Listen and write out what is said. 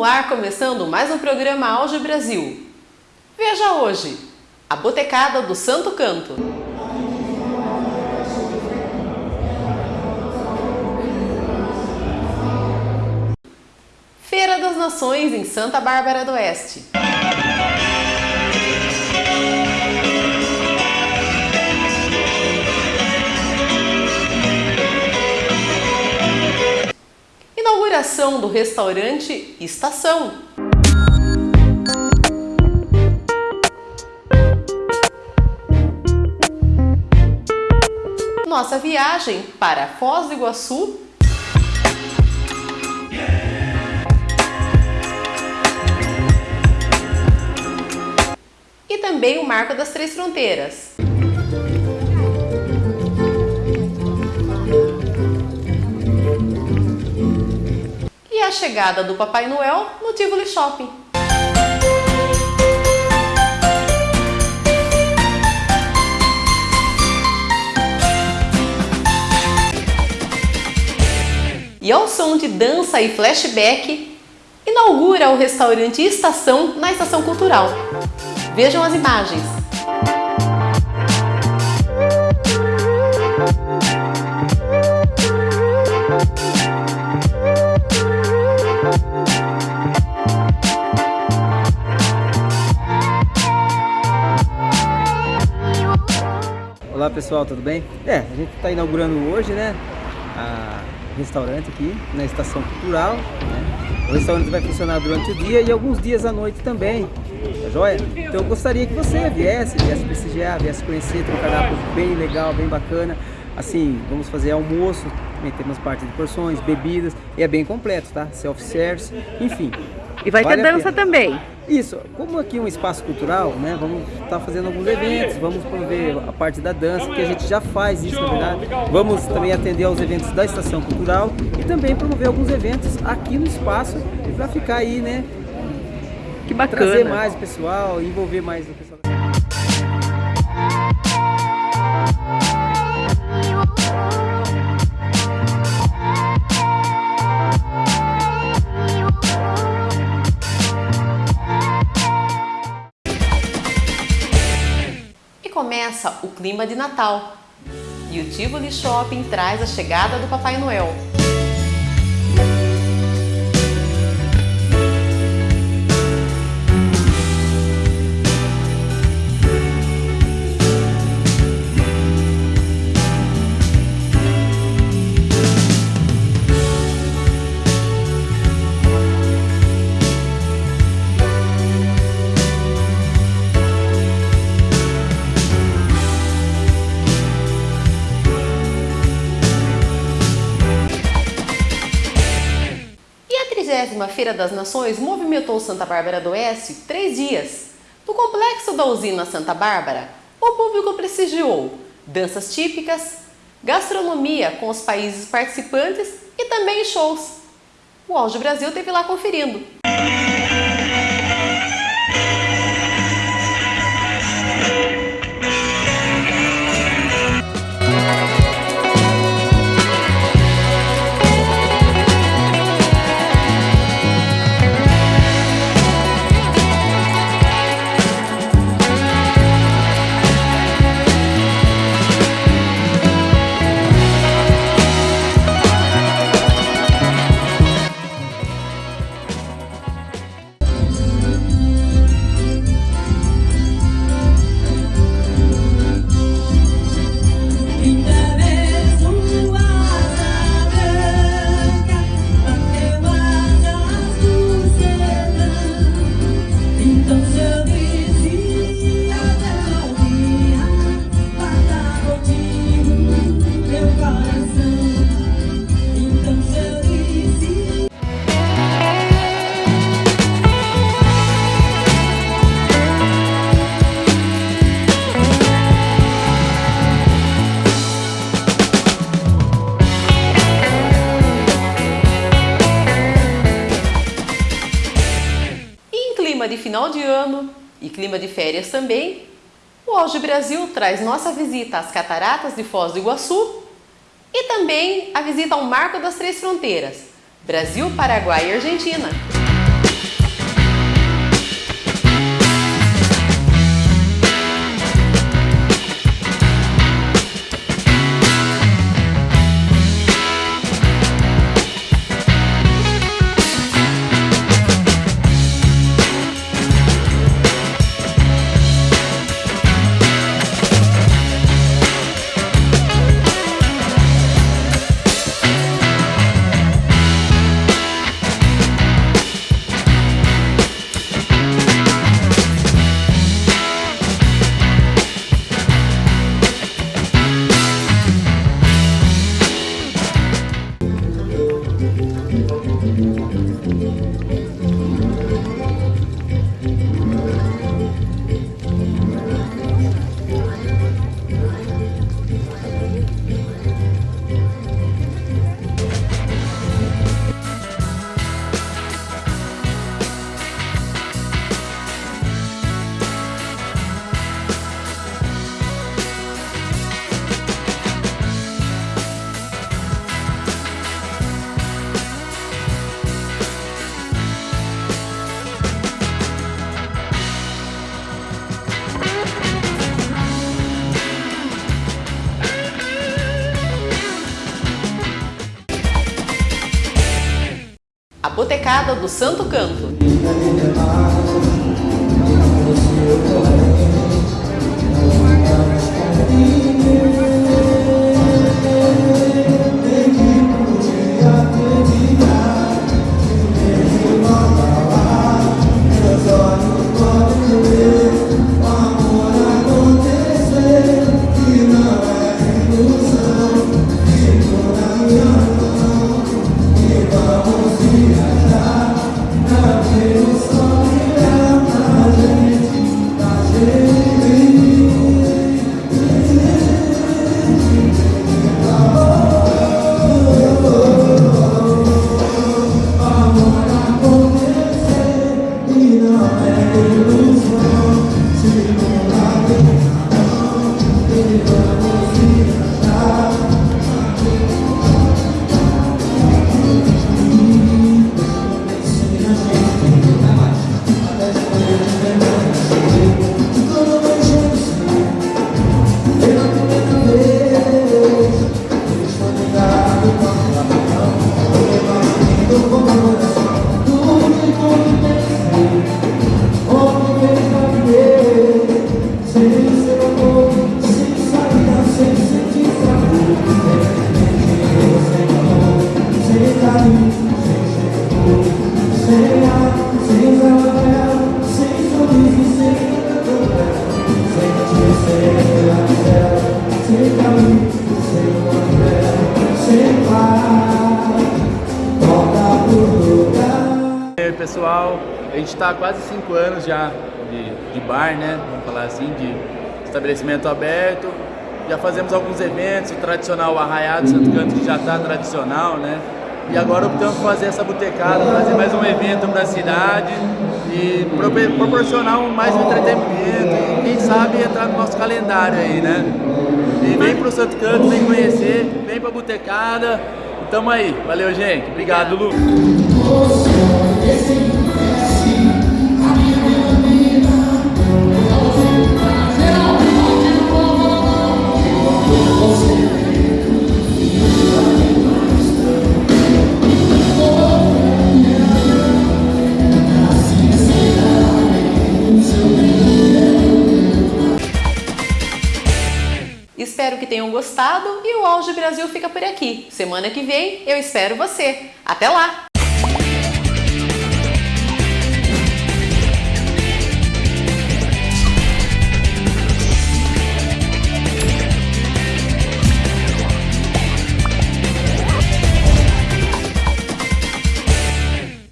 No ar começando mais um programa Auge Brasil. Veja hoje, a Botecada do Santo Canto. Feira das Nações em Santa Bárbara do Oeste. Do restaurante Estação. Nossa viagem para Foz do Iguaçu e também o Marco das Três Fronteiras. A chegada do Papai Noel no Tivoli Shopping. E ao som de dança e flashback, inaugura o restaurante Estação na Estação Cultural. Vejam as imagens. Pessoal, tudo bem? É, a gente está inaugurando hoje, né, a restaurante aqui na Estação Cultural. Né? O restaurante vai funcionar durante o dia e alguns dias à noite também, tá joia? Então eu gostaria que você viesse, viesse prestigiar, viesse conhecer, tem um cardápio bem legal, bem bacana. Assim, vamos fazer almoço, também temos parte de porções, bebidas, e é bem completo, tá? Self-service, enfim. E vai Vale ter dança também. Isso, como aqui é um espaço cultural, né, vamos estar fazendo alguns eventos, vamos promover a parte da dança, que a gente já faz isso, na verdade. Vamos também atender aos eventos da Estação Cultural e também promover alguns eventos aqui no espaço para ficar aí, né, Que trazer bacana. mais o pessoal, envolver mais o pessoal. Começa o clima de Natal. E o Tivoli Shopping traz a chegada do Papai Noel. A 30 Feira das Nações movimentou Santa Bárbara do Oeste três dias. No complexo da usina Santa Bárbara, o público prestigiou danças típicas, gastronomia com os países participantes e também shows. O Auge Brasil teve lá conferindo. Final de ano e clima de férias também, o Auge Brasil traz nossa visita às Cataratas de Foz do Iguaçu e também a visita ao Marco das Três Fronteiras, Brasil, Paraguai e Argentina. Botecada do Santo Canto. E gente está há quase cinco anos já de, de bar, né? Vamos falar assim, de estabelecimento aberto. Já fazemos alguns eventos, o tradicional Arraiado Santo Canto, que já está tradicional, né? E agora optamos por fazer essa botecada, fazer mais um evento para a cidade e pro- proporcionar mais um entretenimento e quem sabe entrar no nosso calendário aí, né? E vem pro Santo Canto, vem conhecer, vem pra botecada. Tamo aí. Valeu, gente. Obrigado, Lu. Gostado e o Auge Brasil fica por aqui. Semana que vem eu espero você. Até lá!